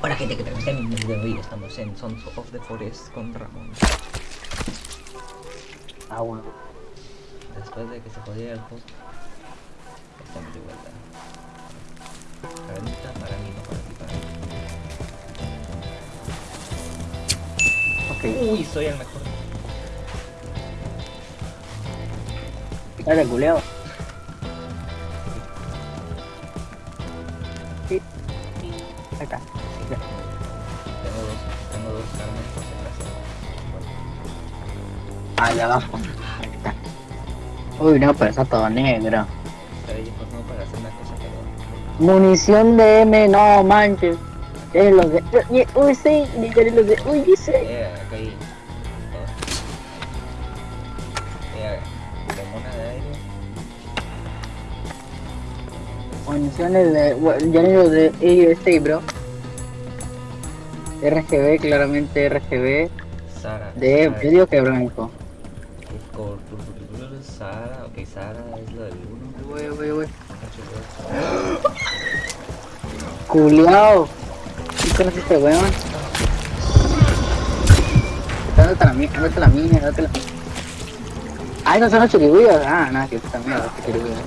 Hola gente que el video de hoy estamos en Sons of the Forest con Ramón. Ah, bueno. Después de que se jodiera el host, estamos de vuelta. Cadenita para mí, no para ti, para mí. Ok. Uy, soy el mejor. Dale, culeo. Sí. Acá. Ahí abajo. Ahí está. Uy, no, pero está todo negro. Pero yo pues no para hacer una cosa, pero... Munición de M, no manches. Es lo de. Uy, sí, dice lo de. Uy, dice. Eh, todo. Eh. Municiones de. bueno, Ya ni lo de AUSA, bro. RGB, claramente RGB. Sara. De. Sara. Yo digo que blanco. Sara, ok, Sara es lo del 1. Uy, uy, uy. Culeado. ¿Qué conoces este weón? Dándote la mía, dándote la mía, dándote la Ay, no son los chiribuyos. Ah, nada, que puta mierda, que chiribuyos.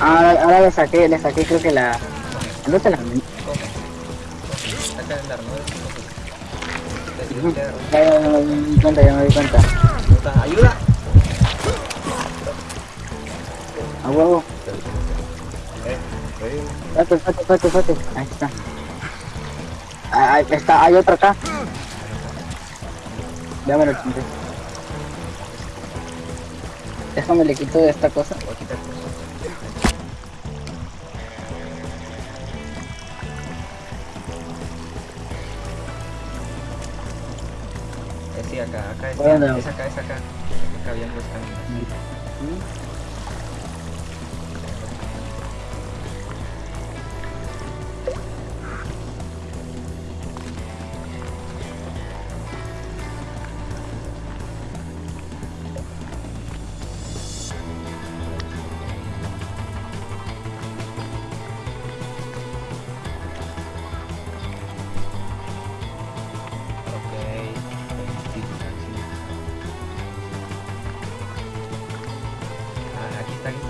Ahora, ahora le saqué, le saqué creo que la... Dándote la mía. Ya, ya, ya me di cuenta, ya me di cuenta. ¡Ayuda! A huevo. Espérate, espérate, espérate, espérate. Ahí está. Ah, Ahí está, hay otro acá. Ya me lo chingué. Déjame le quito de esta cosa. voy a quitar sí, acá, acá es, ¿Dónde? es acá, es acá. Acá habían dos caminos.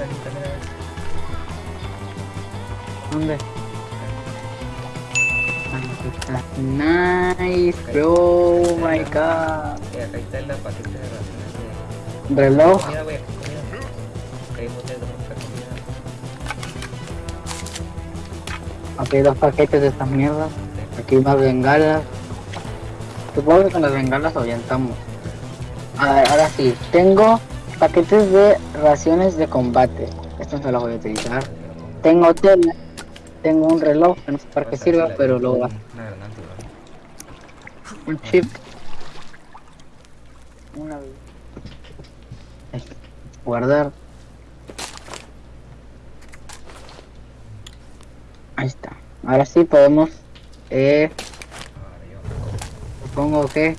Mira, ves. ¿Dónde? Nice, bro, oh my god. Acá está el paquete de raciones de... Reloj. Comida, comida. De. Aquí hay dos paquetes de estas mierdas. Aquí hay más bengalas. Supongo que con las bengalas orientamos. A ver, ahora sí, tengo paquetes de raciones de combate. Estos no los voy a utilizar. Tengo tela, tengo un reloj, no sé para qué sirva, pero lo güey. Un chip. Una. Guardar. Ahí está. Ahora sí podemos. Eh, supongo que.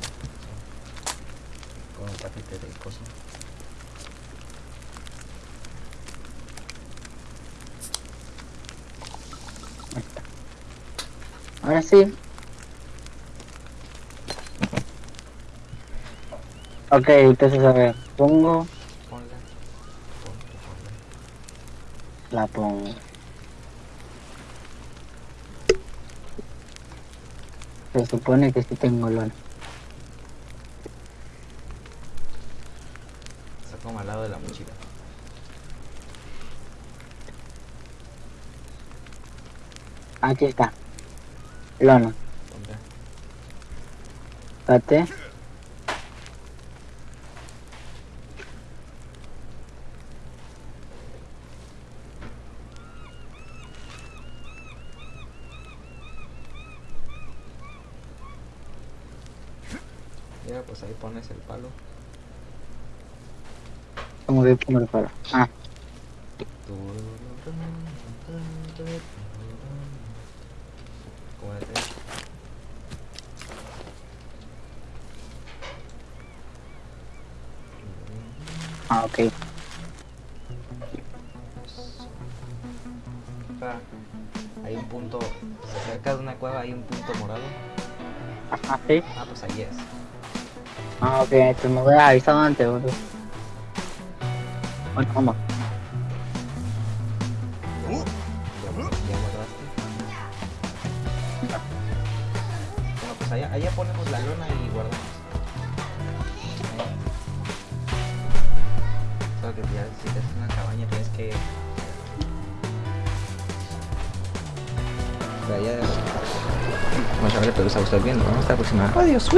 como un paquete de cosas. Ahí está. Ahora sí. Ok, entonces a ver, pongo, Ponla. Ponla, ponla. la pongo. Se supone que sí tengo lona. Como al lado de la mochila. Aquí está. Lona. Espérate. Ya, pues ahí pones el palo. ¿Cómo que pongo el palo? Ah, Como de Ah, ok. Hay un punto, cerca de una cueva hay un punto morado. Ajá, sí. Ah, pues ahí es. Ah, ok, pues me voy a avisar antes, bro. Bueno, vamos. Pues allá, allá ponemos la lona y guardamos. Ahí. Solo que ya si te haces una cabaña tienes que... Pero ya... Vamos a ver, pero a gustar viendo. Vamos hasta la próxima. Adiós.